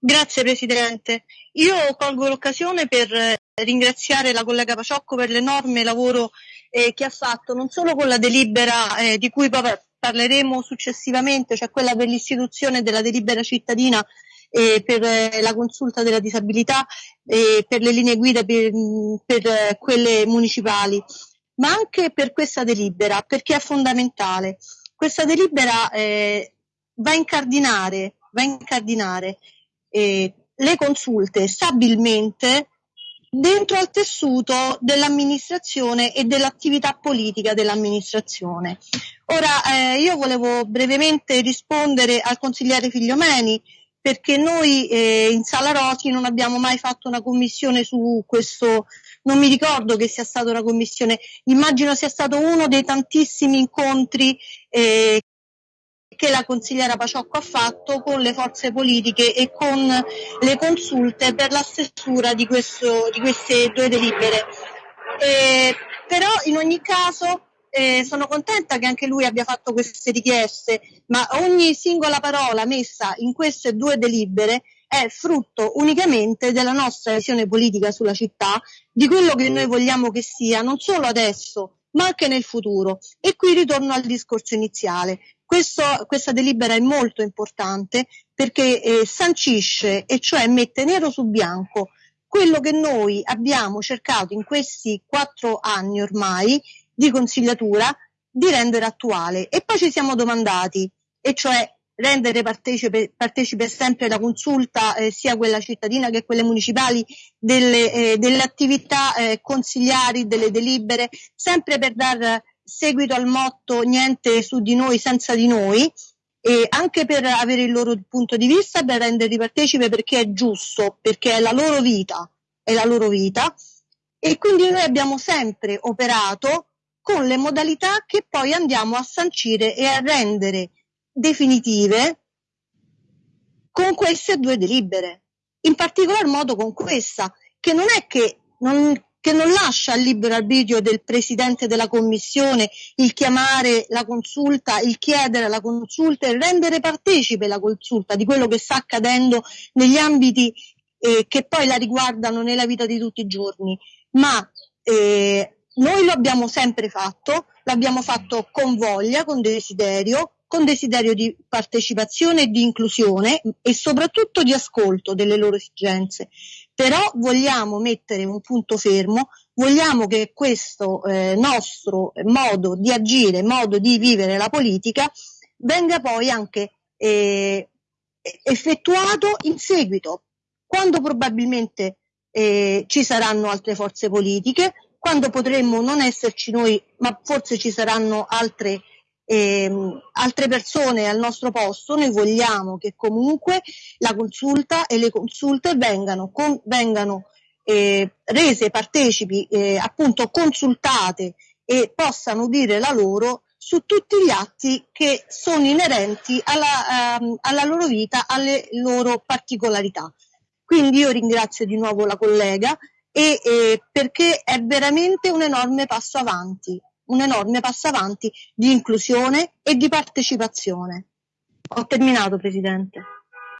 Grazie Presidente. Io colgo l'occasione per ringraziare la collega Paciocco per l'enorme lavoro eh, che ha fatto, non solo con la delibera eh, di cui parleremo successivamente, cioè quella per l'istituzione della delibera cittadina eh, per eh, la consulta della disabilità e per le linee guida per, per eh, quelle municipali, ma anche per questa delibera, perché è fondamentale. Questa delibera eh, va a incardinare, va a incardinare eh, le consulte stabilmente dentro al tessuto dell'amministrazione e dell'attività politica dell'amministrazione. Ora eh, io volevo brevemente rispondere al consigliere Figliomeni perché noi eh, in Sala Roti non abbiamo mai fatto una commissione su questo, non mi ricordo che sia stata una commissione, immagino sia stato uno dei tantissimi incontri eh, che la consigliera Paciocco ha fatto con le forze politiche e con le consulte per la stesura di, questo, di queste due delibere. Eh, però in ogni caso eh, sono contenta che anche lui abbia fatto queste richieste, ma ogni singola parola messa in queste due delibere è frutto unicamente della nostra visione politica sulla città, di quello che noi vogliamo che sia, non solo adesso, ma anche nel futuro. E qui ritorno al discorso iniziale. Questo, questa delibera è molto importante perché eh, sancisce, e cioè mette nero su bianco, quello che noi abbiamo cercato in questi quattro anni ormai di consigliatura di rendere attuale. E poi ci siamo domandati, e cioè rendere partecipe, partecipe sempre la consulta, eh, sia quella cittadina che quelle municipali, delle, eh, delle attività eh, consigliari, delle delibere, sempre per dar seguito al motto niente su di noi senza di noi, e anche per avere il loro punto di vista, per renderli partecipe perché è giusto, perché è la loro vita, è la loro vita. E quindi noi abbiamo sempre operato con le modalità che poi andiamo a sancire e a rendere definitive con queste due delibere. In particolar modo con questa, che non è che non, che non lascia al libero arbitrio del presidente della commissione il chiamare la consulta, il chiedere la consulta e rendere partecipe la consulta di quello che sta accadendo negli ambiti eh, che poi la riguardano nella vita di tutti i giorni, ma eh, noi lo abbiamo sempre fatto, l'abbiamo fatto con voglia, con desiderio, con desiderio di partecipazione e di inclusione e soprattutto di ascolto delle loro esigenze. Però vogliamo mettere un punto fermo, vogliamo che questo eh, nostro modo di agire, modo di vivere la politica venga poi anche eh, effettuato in seguito, quando probabilmente eh, ci saranno altre forze politiche, quando potremmo non esserci noi, ma forse ci saranno altre, ehm, altre persone al nostro posto, noi vogliamo che comunque la consulta e le consulte vengano, con, vengano eh, rese partecipi, eh, appunto consultate e possano dire la loro su tutti gli atti che sono inerenti alla, um, alla loro vita, alle loro particolarità. Quindi io ringrazio di nuovo la collega e eh, perché è veramente un enorme passo avanti, un enorme passo avanti di inclusione e di partecipazione. Ho terminato, Presidente.